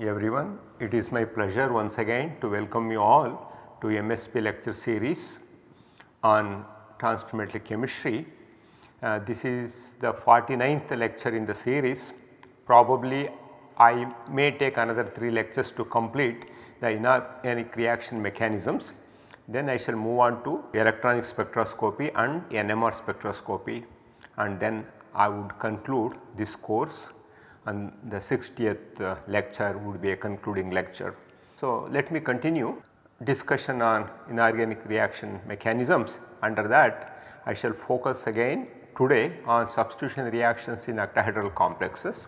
everyone. It is my pleasure once again to welcome you all to MSB lecture series on transfer chemistry. Uh, this is the 49th lecture in the series. Probably I may take another 3 lectures to complete the inorganic reaction mechanisms. Then I shall move on to electronic spectroscopy and NMR spectroscopy and then I would conclude this course and the 60th uh, lecture would be a concluding lecture. So, let me continue discussion on inorganic reaction mechanisms. Under that I shall focus again today on substitution reactions in octahedral complexes.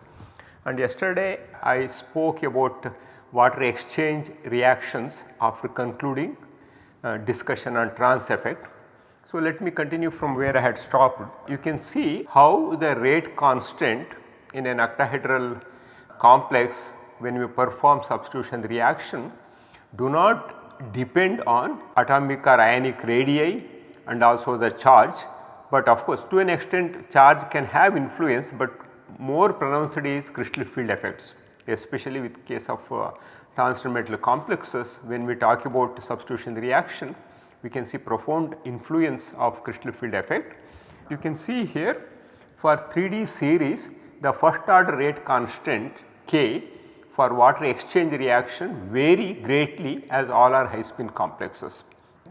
And yesterday I spoke about water exchange reactions after concluding uh, discussion on trans effect. So, let me continue from where I had stopped. You can see how the rate constant in an octahedral complex when we perform substitution reaction do not depend on atomic or ionic radii and also the charge, but of course to an extent charge can have influence, but more pronounced is crystal field effects especially with case of uh, transmetal complexes when we talk about substitution reaction we can see profound influence of crystal field effect. You can see here for 3D series the first order rate constant K for water exchange reaction vary greatly as all are high spin complexes.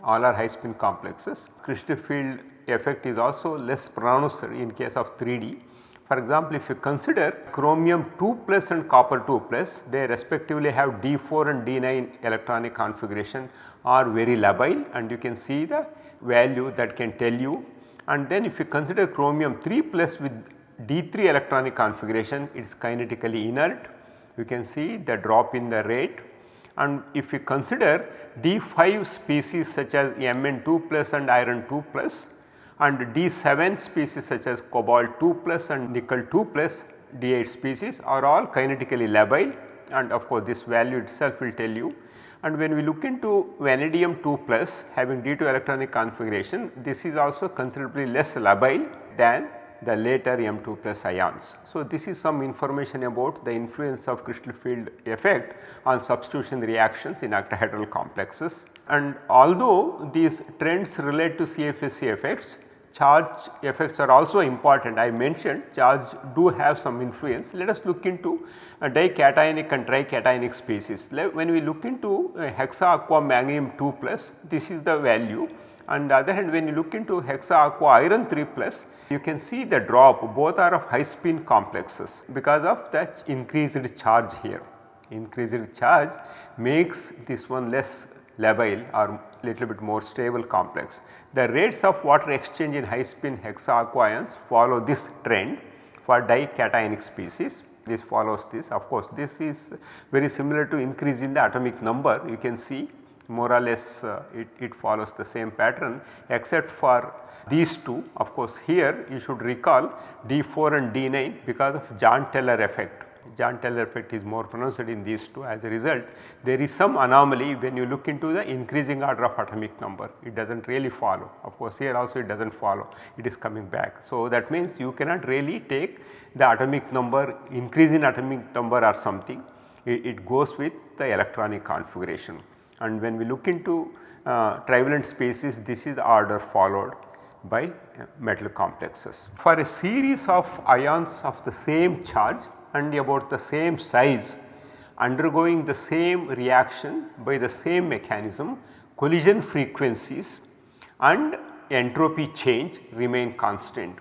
All are high spin complexes. Crystal field effect is also less pronounced in case of 3D. For example, if you consider chromium 2 plus and copper 2 plus they respectively have D4 and D9 electronic configuration are very labile and you can see the value that can tell you and then if you consider chromium 3 plus with D3 electronic configuration it is kinetically inert. You can see the drop in the rate and if you consider D5 species such as Mn2 plus and iron 2 plus and D7 species such as cobalt 2 plus and nickel 2 plus D8 species are all kinetically labile and of course this value itself will tell you. And when we look into vanadium 2 plus having D2 electronic configuration this is also considerably less labile than the later M2 plus ions. So, this is some information about the influence of crystal field effect on substitution reactions in octahedral complexes. And although these trends relate to CFSE effects, charge effects are also important. I mentioned charge do have some influence. Let us look into uh, dicationic and tricationic species. When we look into uh, hexa aqua manganesium 2 plus, this is the value. On the other hand, when you look into hexa aqua iron 3 plus, you can see the drop both are of high spin complexes because of that increased charge here. Increased charge makes this one less labile or little bit more stable complex. The rates of water exchange in high spin hexaaquaions follow this trend for dicationic species. This follows this of course, this is very similar to increase in the atomic number you can see more or less uh, it, it follows the same pattern except for these two of course here you should recall D4 and D9 because of Jahn Teller effect. Jahn Teller effect is more pronounced in these two. As a result there is some anomaly when you look into the increasing order of atomic number. It does not really follow. Of course here also it does not follow. It is coming back. So that means you cannot really take the atomic number increase in atomic number or something. It, it goes with the electronic configuration. And when we look into uh, trivalent species this is the order followed by uh, metal complexes. For a series of ions of the same charge and about the same size undergoing the same reaction by the same mechanism collision frequencies and entropy change remain constant.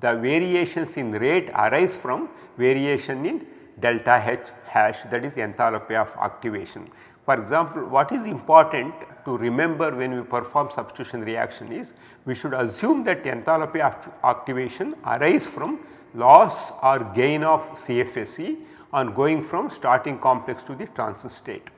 The variations in rate arise from variation in delta H hash that is enthalpy of activation. For example, what is important to remember when we perform substitution reaction is we should assume that enthalpy activation arise from loss or gain of CFSE on going from starting complex to the transition state.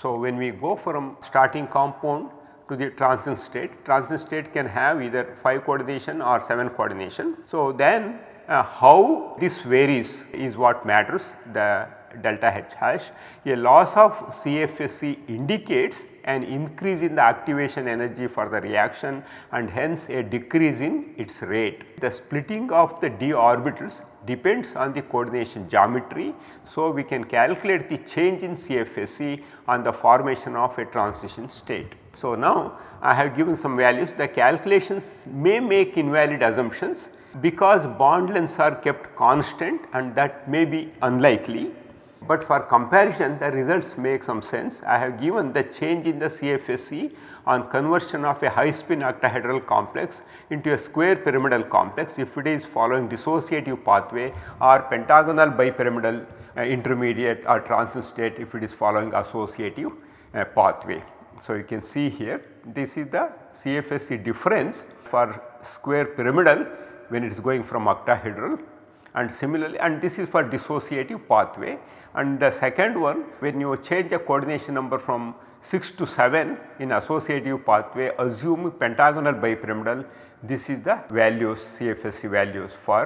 So, when we go from starting compound to the transition state, transition state can have either 5 coordination or 7 coordination. So, then uh, how this varies is what matters the delta H hash. A loss of CFSE indicates an increase in the activation energy for the reaction and hence a decrease in its rate. The splitting of the d orbitals depends on the coordination geometry. So, we can calculate the change in CFSE on the formation of a transition state. So, now I have given some values the calculations may make invalid assumptions because bond lengths are kept constant and that may be unlikely but for comparison the results make some sense. I have given the change in the CFSE on conversion of a high spin octahedral complex into a square pyramidal complex if it is following dissociative pathway or pentagonal bipyramidal uh, intermediate or transition state if it is following associative uh, pathway. So, you can see here this is the CFSE difference for square pyramidal when it is going from octahedral and similarly and this is for dissociative pathway and the second one when you change the coordination number from 6 to 7 in associative pathway assume pentagonal bipyramidal this is the values CFSE values for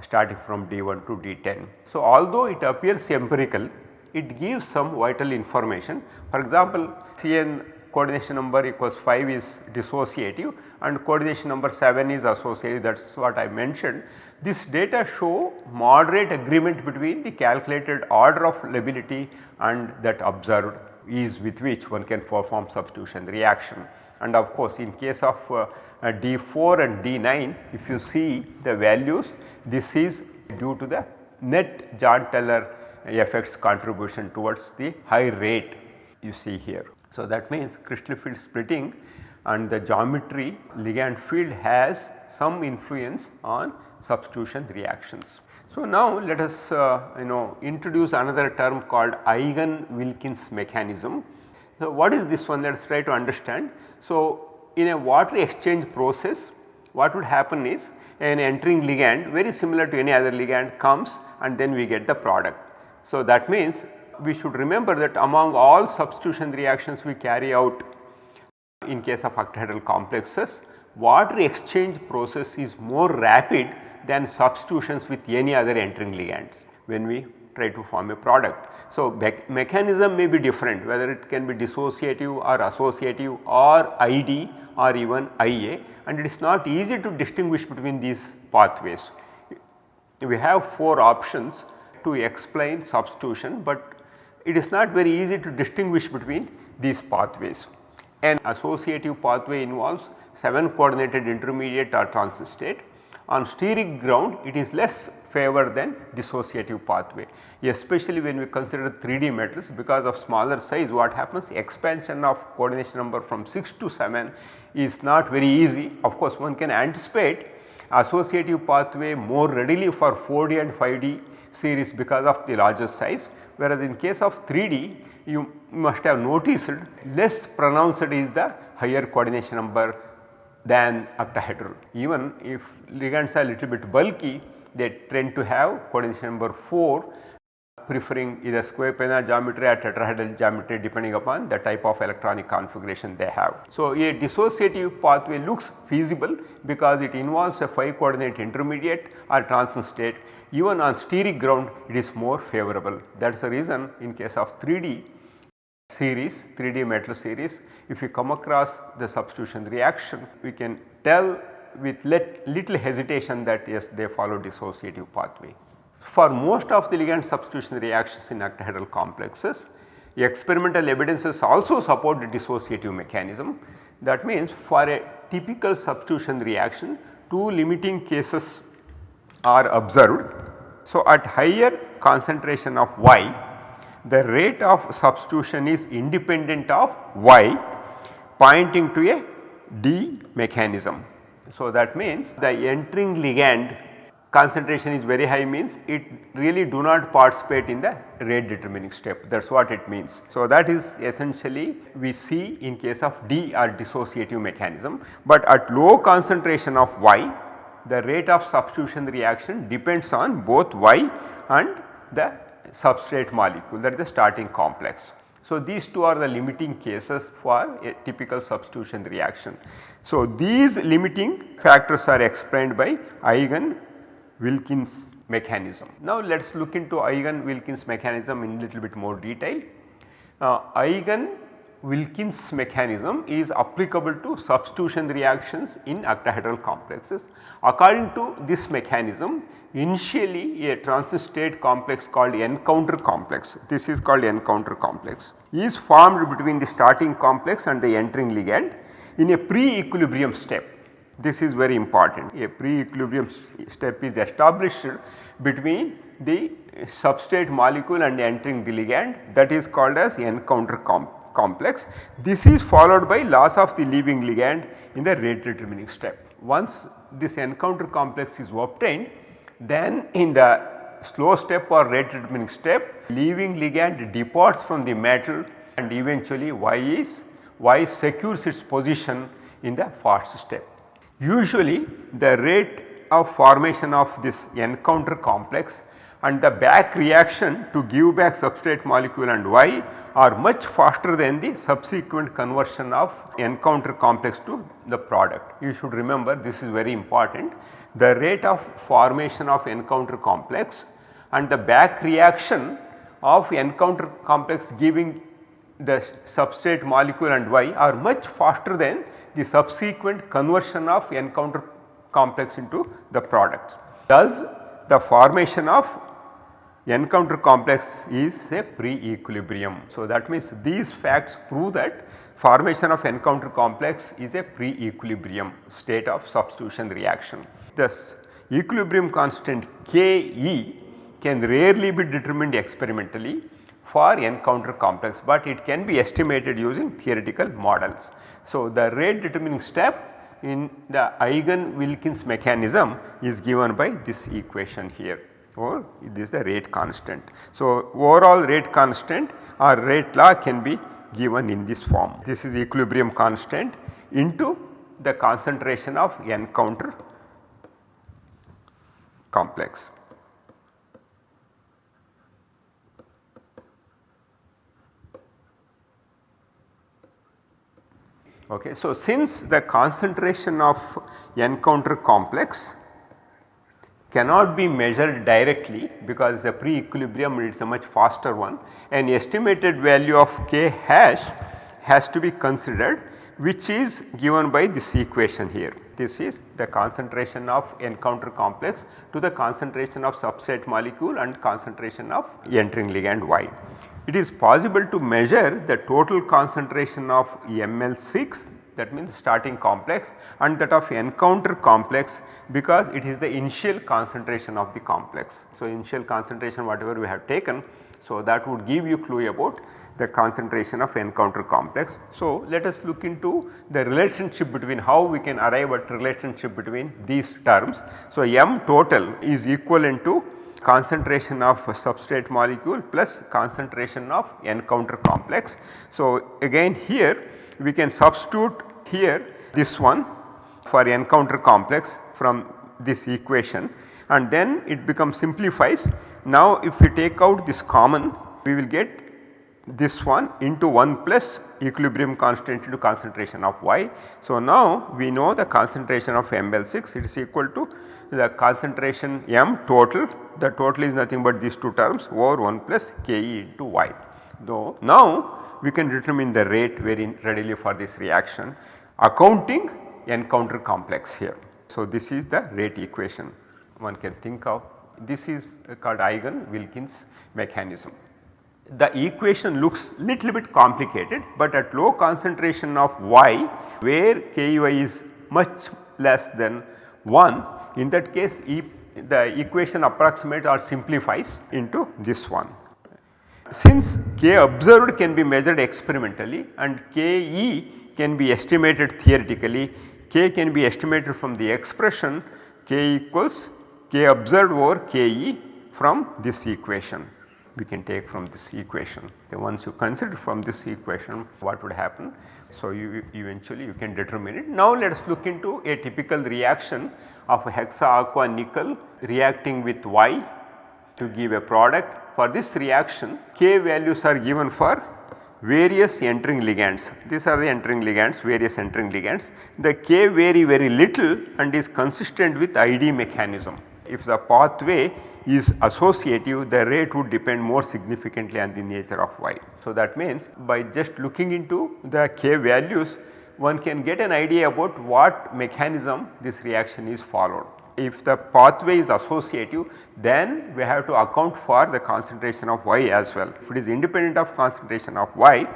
starting from D1 to D10. So, although it appears empirical it gives some vital information for example CN coordination number equals 5 is dissociative and coordination number 7 is associative that is what I mentioned. This data show moderate agreement between the calculated order of lability and that observed ease with which one can perform substitution reaction. And of course, in case of uh, D4 and D9 if you see the values this is due to the net Jahn-Teller effects contribution towards the high rate you see here. So, that means crystal field splitting and the geometry ligand field has some influence on substitution reactions. So, now let us uh, you know introduce another term called Eigen-Wilkins mechanism. So, what is this one let us try to understand. So, in a water exchange process what would happen is an entering ligand very similar to any other ligand comes and then we get the product. So, that means we should remember that among all substitution reactions we carry out in case of octahedral complexes, water exchange process is more rapid than substitutions with any other entering ligands when we try to form a product. So, mechanism may be different whether it can be dissociative or associative or ID or even IA and it is not easy to distinguish between these pathways. We have 4 options to explain substitution, but it is not very easy to distinguish between these pathways. An associative pathway involves 7 coordinated intermediate or transit state. On steric ground it is less favored than dissociative pathway especially when we consider 3D metals because of smaller size what happens? Expansion of coordination number from 6 to 7 is not very easy. Of course, one can anticipate associative pathway more readily for 4D and 5D series because of the larger size, whereas in case of 3D you must have noticed less pronounced is the higher coordination number than octahedral. Even if ligands are a little bit bulky they tend to have coordination number 4 preferring either square planar geometry or tetrahedral geometry depending upon the type of electronic configuration they have. So, a dissociative pathway looks feasible because it involves a 5 coordinate intermediate or transition state even on steric ground it is more favorable. That is the reason in case of 3D series 3D metal series if you come across the substitution reaction we can tell with little hesitation that yes they follow dissociative pathway. For most of the ligand substitution reactions in octahedral complexes, experimental evidences also support the dissociative mechanism. That means for a typical substitution reaction, two limiting cases are observed. So, at higher concentration of Y, the rate of substitution is independent of Y pointing to a D mechanism. So, that means the entering ligand concentration is very high means it really do not participate in the rate determining step that is what it means. So, that is essentially we see in case of D or dissociative mechanism, but at low concentration of Y the rate of substitution reaction depends on both Y and the substrate molecule that is the starting complex. So, these two are the limiting cases for a typical substitution reaction. So, these limiting factors are explained by Eigen Wilkins mechanism. Now let us look into Eigen Wilkins mechanism in a little bit more detail. Uh, Eigen Wilkins mechanism is applicable to substitution reactions in octahedral complexes. According to this mechanism initially a transit state complex called encounter complex, this is called encounter complex is formed between the starting complex and the entering ligand in a pre-equilibrium step. This is very important a pre-equilibrium step is established between the substrate molecule and entering the ligand that is called as encounter com complex. This is followed by loss of the leaving ligand in the rate determining step. Once this encounter complex is obtained then in the slow step or rate determining step leaving ligand departs from the metal and eventually Y is Y secures its position in the fast step. Usually the rate of formation of this encounter complex and the back reaction to give back substrate molecule and Y are much faster than the subsequent conversion of encounter complex to the product. You should remember this is very important. The rate of formation of encounter complex and the back reaction of encounter complex giving the substrate molecule and Y are much faster than the subsequent conversion of encounter complex into the product. Thus the formation of encounter complex is a pre-equilibrium. So, that means these facts prove that formation of encounter complex is a pre-equilibrium state of substitution reaction. Thus, equilibrium constant Ke can rarely be determined experimentally for encounter complex, but it can be estimated using theoretical models. So, the rate determining step in the Eigen-Wilkins mechanism is given by this equation here or this is the rate constant. So, overall rate constant or rate law can be given in this form. This is equilibrium constant into the concentration of encounter complex. Okay. So, since the concentration of encounter complex cannot be measured directly because the pre-equilibrium is a much faster one an estimated value of k hash has to be considered which is given by this equation here. This is the concentration of encounter complex to the concentration of substrate molecule and concentration of entering ligand Y. It is possible to measure the total concentration of ML6 that means starting complex and that of encounter complex because it is the initial concentration of the complex. So, initial concentration whatever we have taken. So, that would give you clue about the concentration of encounter complex. So, let us look into the relationship between how we can arrive at relationship between these terms. So, M total is equivalent to concentration of substrate molecule plus concentration of encounter complex. So, again here we can substitute here this one for encounter complex from this equation and then it becomes simplifies. Now if we take out this common we will get this one into 1 plus equilibrium constant into concentration of Y. So now we know the concentration of ML6 it is equal to the concentration M total the total is nothing but these two terms over 1 plus Ke into Y. Though now we can determine the rate very readily for this reaction accounting encounter complex here. So, this is the rate equation one can think of this is called Eigen-Wilkins mechanism. The equation looks little bit complicated, but at low concentration of Y where Ky is much less than 1 in that case e the equation approximates or simplifies into this one. Since K observed can be measured experimentally and Ke can be estimated theoretically, K can be estimated from the expression K equals K observed over Ke from this equation. We can take from this equation. Then once you consider from this equation what would happen. So, you eventually you can determine it. Now, let us look into a typical reaction of hexa aqua nickel reacting with Y to give a product. For this reaction K values are given for various entering ligands. These are the entering ligands, various entering ligands. The K vary very little and is consistent with ID mechanism. If the pathway is associative the rate would depend more significantly on the nature of y. So, that means by just looking into the k values one can get an idea about what mechanism this reaction is followed. If the pathway is associative then we have to account for the concentration of y as well. If it is independent of concentration of y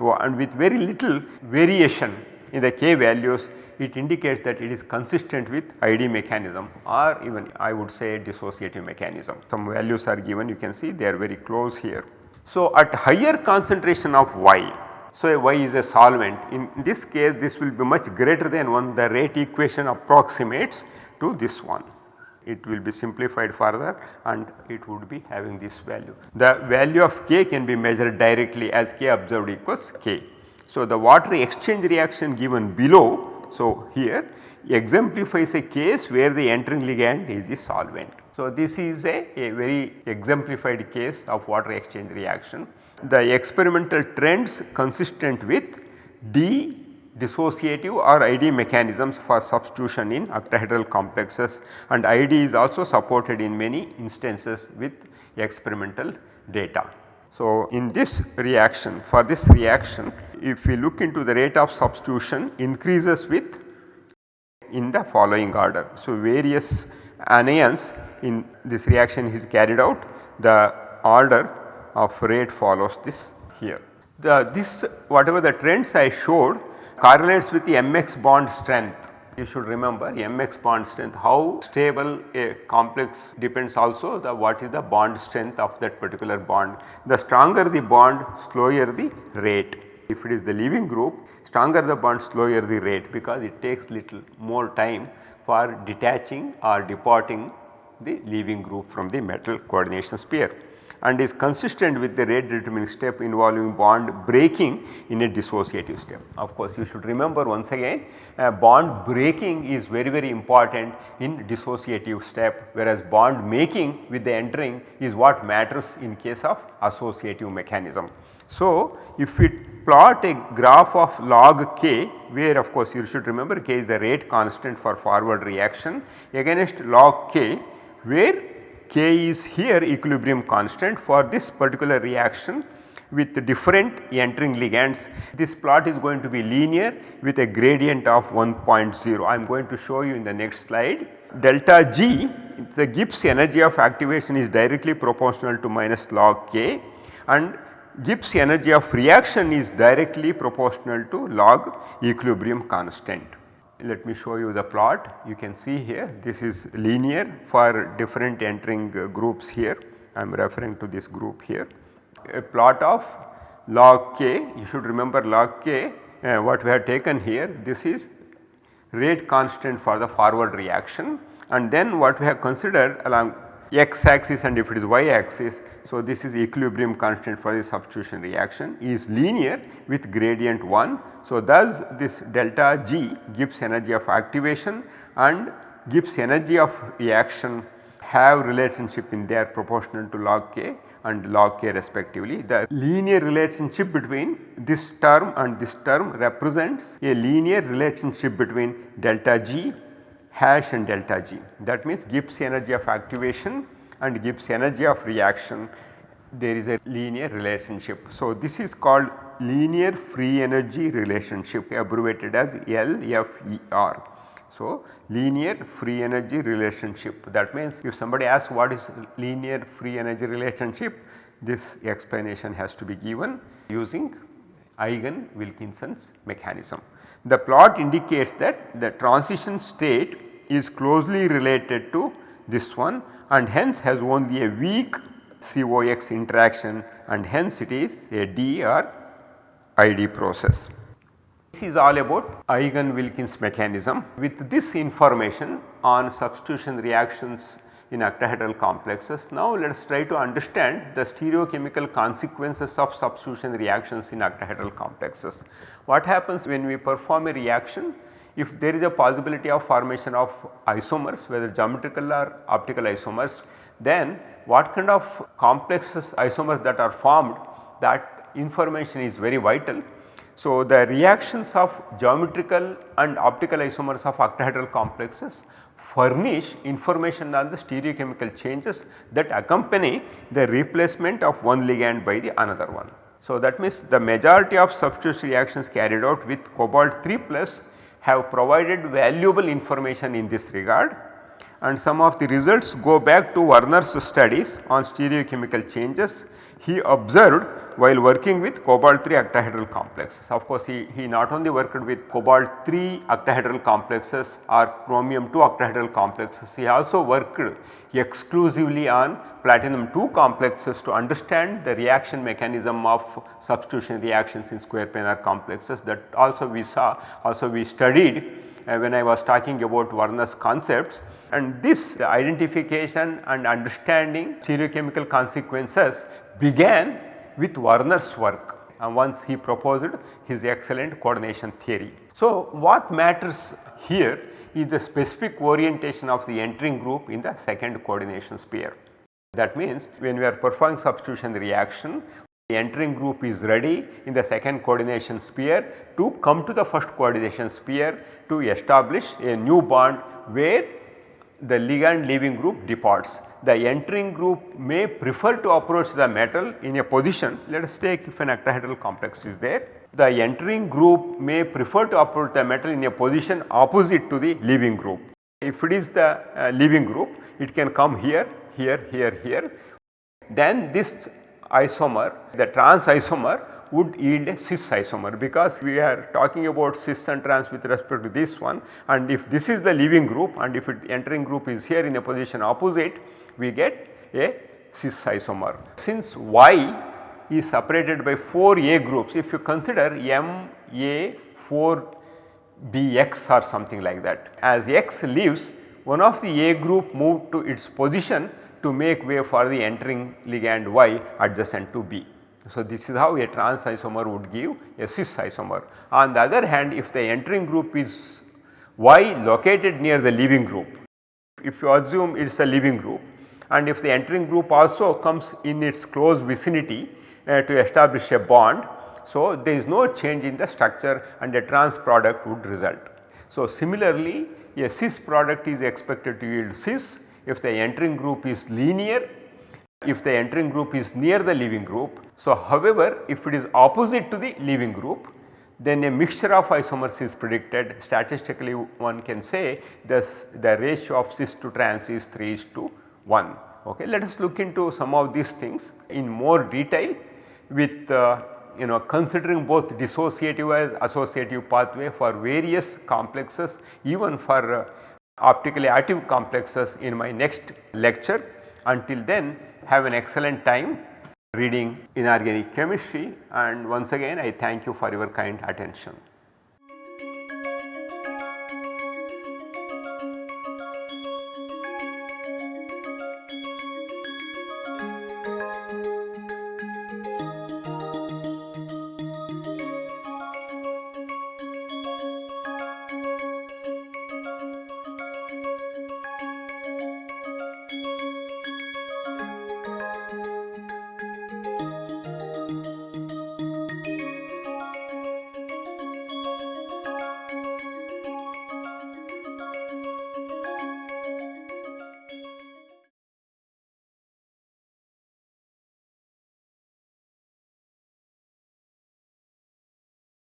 and with very little variation in the k values it indicates that it is consistent with ID mechanism or even I would say dissociative mechanism. Some values are given you can see they are very close here. So, at higher concentration of y so, Y is a solvent in this case this will be much greater than 1 the rate equation approximates to this one. It will be simplified further and it would be having this value. The value of K can be measured directly as K observed equals K. So, the water exchange reaction given below. So, here exemplifies a case where the entering ligand is the solvent. So, this is a, a very exemplified case of water exchange reaction the experimental trends consistent with D dissociative or ID mechanisms for substitution in octahedral complexes and ID is also supported in many instances with experimental data. So, in this reaction for this reaction if we look into the rate of substitution increases with in the following order. So, various anions in this reaction is carried out the order of rate follows this here. The this whatever the trends I showed correlates with the mx bond strength. You should remember mx bond strength how stable a complex depends also the what is the bond strength of that particular bond. The stronger the bond slower the rate. If it is the leaving group stronger the bond slower the rate because it takes little more time for detaching or departing the leaving group from the metal coordination sphere and is consistent with the rate determining step involving bond breaking in a dissociative step. Of course, you should remember once again uh, bond breaking is very very important in dissociative step whereas bond making with the entering is what matters in case of associative mechanism. So, if we plot a graph of log k where of course you should remember k is the rate constant for forward reaction against log k where K is here equilibrium constant for this particular reaction with different entering ligands. This plot is going to be linear with a gradient of 1.0. I am going to show you in the next slide. Delta G the Gibbs energy of activation is directly proportional to minus log K and Gibbs energy of reaction is directly proportional to log equilibrium constant let me show you the plot. You can see here this is linear for different entering uh, groups here. I am referring to this group here. A plot of log k. You should remember log k uh, what we have taken here. This is rate constant for the forward reaction. And then what we have considered along x axis and if it is y axis. So, this is equilibrium constant for the substitution reaction is linear with gradient 1. So, thus this delta G Gibbs energy of activation and Gibbs energy of reaction have relationship in their proportional to log k and log k respectively. The linear relationship between this term and this term represents a linear relationship between delta G hash and delta G. That means Gibbs energy of activation and Gibbs energy of reaction there is a linear relationship. So, this is called linear free energy relationship abbreviated as LFER. So, linear free energy relationship that means if somebody asks what is linear free energy relationship this explanation has to be given using Eigen Wilkinson's mechanism. The plot indicates that the transition state is closely related to this one and hence has only a weak COX interaction and hence it is a D or ID process. This is all about Eigen-Wilkins mechanism. With this information on substitution reactions in octahedral complexes. Now let us try to understand the stereochemical consequences of substitution reactions in octahedral complexes. What happens when we perform a reaction if there is a possibility of formation of isomers whether geometrical or optical isomers then what kind of complexes isomers that are formed that information is very vital. So, the reactions of geometrical and optical isomers of octahedral complexes furnish information on the stereochemical changes that accompany the replacement of one ligand by the another one. So, that means the majority of substitution reactions carried out with cobalt 3 plus have provided valuable information in this regard and some of the results go back to Werner's studies on stereochemical changes. He observed while working with cobalt 3 octahedral complexes. Of course, he, he not only worked with cobalt 3 octahedral complexes or chromium 2 octahedral complexes, he also worked exclusively on platinum 2 complexes to understand the reaction mechanism of substitution reactions in square planar complexes that also we saw also we studied uh, when I was talking about Werner's concepts and this identification and understanding stereochemical consequences began with Werner's work and once he proposed his excellent coordination theory. So, what matters here is the specific orientation of the entering group in the second coordination sphere. That means when we are performing substitution reaction the entering group is ready in the second coordination sphere to come to the first coordination sphere to establish a new bond where the ligand leaving group departs the entering group may prefer to approach the metal in a position. Let us take if an octahedral complex is there. The entering group may prefer to approach the metal in a position opposite to the leaving group. If it is the uh, leaving group it can come here, here, here, here. Then this isomer the trans isomer would yield a cis isomer because we are talking about cis and trans with respect to this one and if this is the leaving group and if it entering group is here in a position opposite we get a cis isomer. Since Y is separated by 4 A groups if you consider M A 4 B X or something like that. As X leaves one of the A group moved to its position to make way for the entering ligand Y adjacent to B. So, this is how a trans isomer would give a cis isomer. On the other hand if the entering group is Y located near the leaving group, if you assume it is a leaving group and if the entering group also comes in its close vicinity uh, to establish a bond. So, there is no change in the structure and a trans product would result. So, similarly a cis product is expected to yield cis if the entering group is linear, if the entering group is near the leaving group. So, however, if it is opposite to the leaving group then a mixture of isomers is predicted statistically one can say this the ratio of cis to trans is 3 is to 1. Okay. Let us look into some of these things in more detail with uh, you know considering both dissociative as associative pathway for various complexes even for uh, optically active complexes in my next lecture. Until then have an excellent time reading inorganic chemistry and once again I thank you for your kind attention.